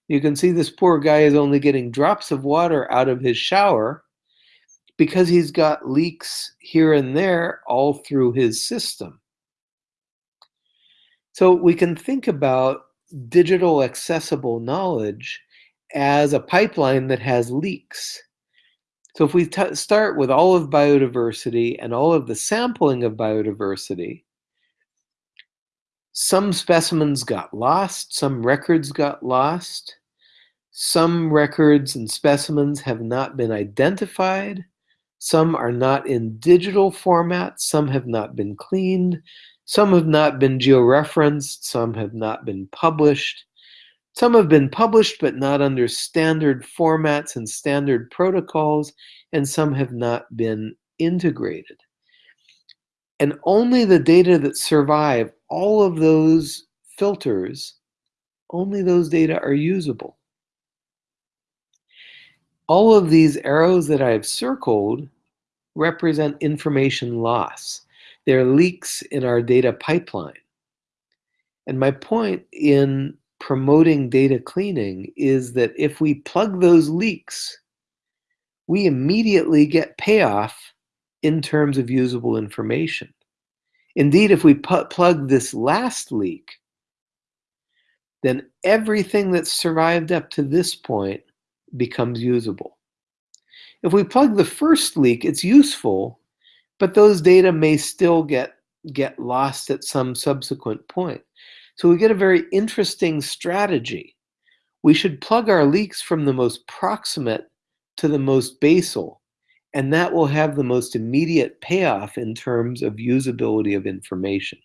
You can see this poor guy is only getting drops of water out of his shower because he's got leaks here and there all through his system. So we can think about digital accessible knowledge as a pipeline that has leaks. So if we start with all of biodiversity and all of the sampling of biodiversity, some specimens got lost, some records got lost, some records and specimens have not been identified, some are not in digital format, some have not been cleaned, some have not been georeferenced, some have not been published. Some have been published but not under standard formats and standard protocols, and some have not been integrated. And only the data that survive all of those filters, only those data are usable. All of these arrows that I've circled represent information loss. They're leaks in our data pipeline. And my point in promoting data cleaning is that if we plug those leaks, we immediately get payoff in terms of usable information. Indeed, if we plug this last leak, then everything that's survived up to this point becomes usable. If we plug the first leak, it's useful, but those data may still get, get lost at some subsequent point. So we get a very interesting strategy. We should plug our leaks from the most proximate to the most basal, and that will have the most immediate payoff in terms of usability of information.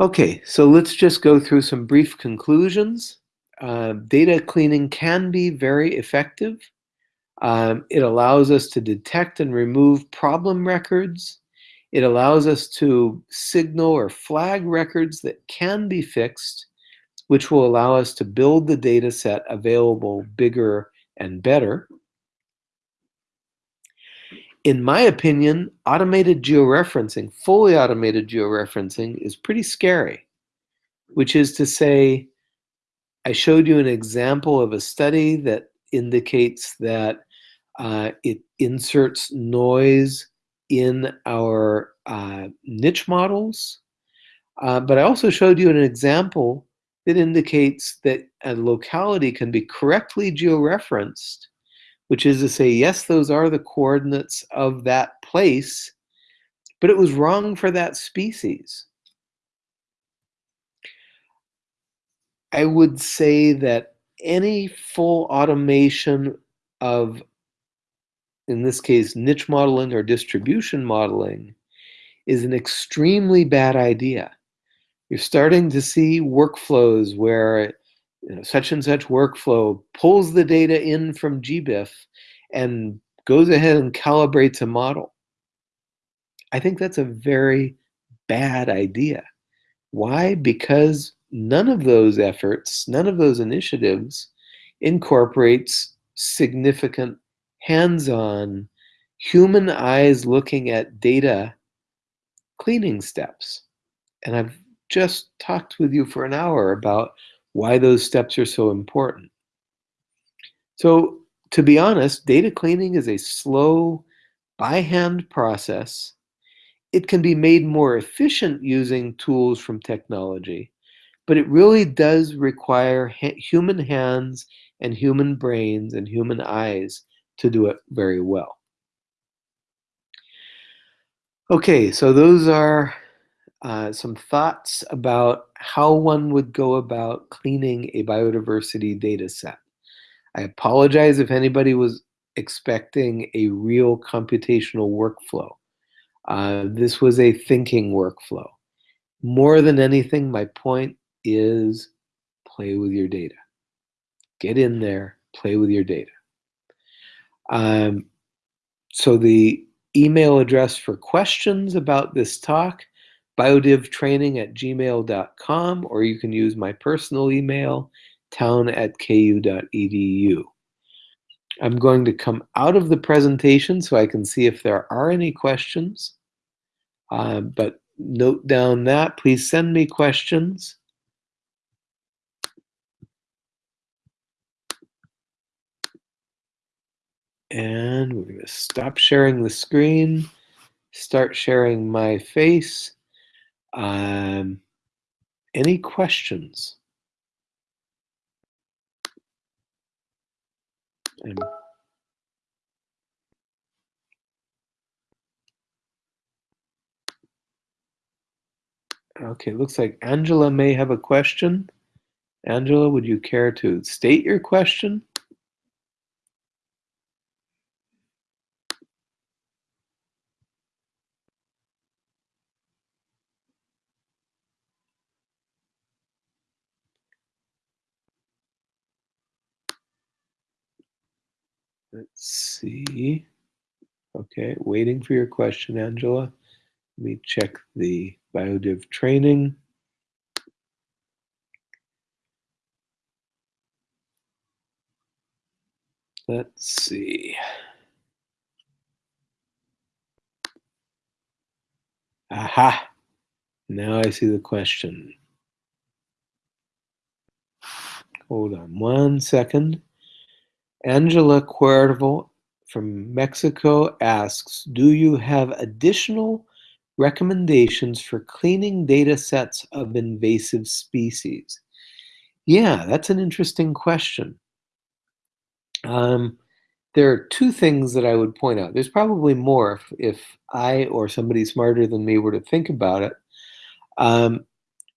Okay, so let's just go through some brief conclusions. Uh, data cleaning can be very effective. Um, it allows us to detect and remove problem records. It allows us to signal or flag records that can be fixed, which will allow us to build the data set available bigger and better. In my opinion, automated georeferencing, fully automated georeferencing is pretty scary, which is to say, I showed you an example of a study that indicates that uh, it inserts noise in our uh, niche models. Uh, but I also showed you an example that indicates that a locality can be correctly georeferenced, which is to say, yes, those are the coordinates of that place, but it was wrong for that species. I would say that any full automation of in this case, niche modeling or distribution modeling, is an extremely bad idea. You're starting to see workflows where you know, such and such workflow pulls the data in from GBIF and goes ahead and calibrates a model. I think that's a very bad idea. Why? Because none of those efforts, none of those initiatives incorporates significant hands-on human eyes looking at data cleaning steps. And I've just talked with you for an hour about why those steps are so important. So to be honest, data cleaning is a slow, by hand process. It can be made more efficient using tools from technology, but it really does require ha human hands and human brains and human eyes to do it very well. Okay, so those are uh, some thoughts about how one would go about cleaning a biodiversity data set. I apologize if anybody was expecting a real computational workflow. Uh, this was a thinking workflow. More than anything, my point is play with your data. Get in there, play with your data. Um, so the email address for questions about this talk, biodivtraining at gmail.com, or you can use my personal email, town at ku.edu. I'm going to come out of the presentation so I can see if there are any questions. Uh, but note down that, please send me questions. And we're going to stop sharing the screen, start sharing my face. Um, any questions? And okay, looks like Angela may have a question. Angela, would you care to state your question? Let's see. Okay, waiting for your question, Angela. Let me check the BioDiv training. Let's see. Aha! Now I see the question. Hold on one second. Angela Cuervo from Mexico asks, do you have additional recommendations for cleaning data sets of invasive species? Yeah, that's an interesting question. Um, there are two things that I would point out. There's probably more if, if I or somebody smarter than me were to think about it. Um,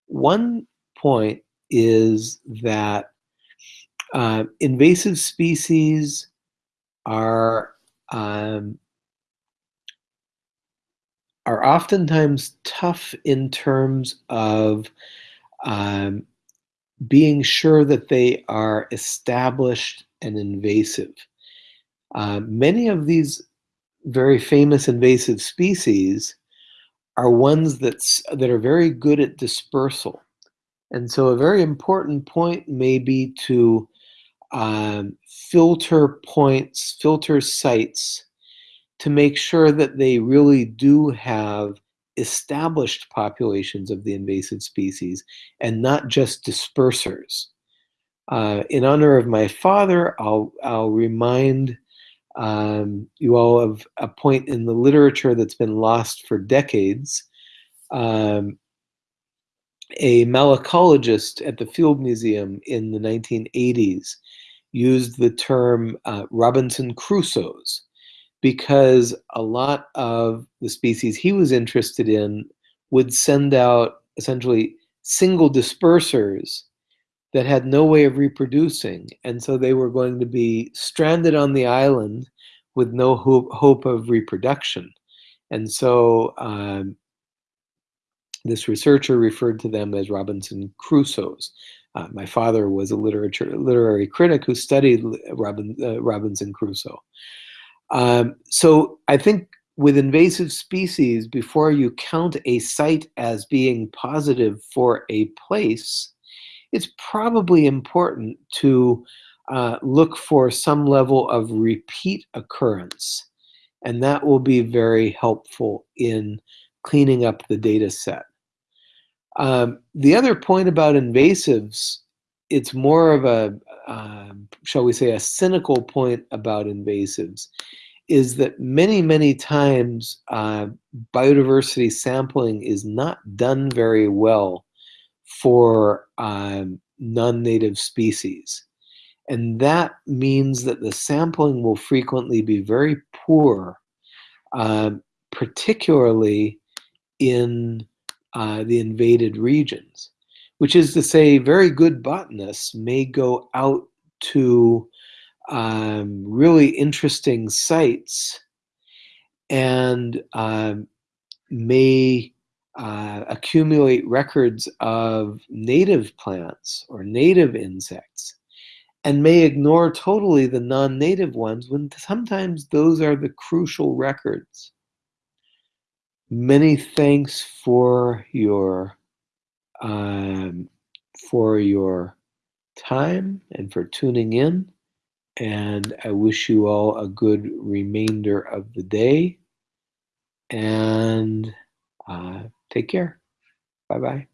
one point is that uh, invasive species are um, are oftentimes tough in terms of um, being sure that they are established and invasive. Uh, many of these very famous invasive species are ones that's, that are very good at dispersal. And so a very important point may be to um, filter points, filter sites to make sure that they really do have established populations of the invasive species and not just dispersers. Uh, in honor of my father, I'll, I'll remind um, you all of a point in the literature that's been lost for decades. Um, a malacologist at the Field Museum in the 1980s used the term uh, Robinson Crusoes because a lot of the species he was interested in would send out essentially single dispersers that had no way of reproducing. And so they were going to be stranded on the island with no hope, hope of reproduction. And so um, this researcher referred to them as Robinson Crusoes. Uh, my father was a literature literary critic who studied Robin, uh, Robinson Crusoe. Um, so I think with invasive species, before you count a site as being positive for a place, it's probably important to uh, look for some level of repeat occurrence. And that will be very helpful in cleaning up the data set. Um, the other point about invasives, it's more of a, uh, shall we say, a cynical point about invasives, is that many, many times uh, biodiversity sampling is not done very well for um, non-native species. And that means that the sampling will frequently be very poor, uh, particularly in uh, the invaded regions, which is to say very good botanists may go out to um, really interesting sites and um, may uh, accumulate records of native plants or native insects and may ignore totally the non-native ones when sometimes those are the crucial records. Many thanks for your um, for your time and for tuning in. And I wish you all a good remainder of the day. And uh, take care. Bye bye.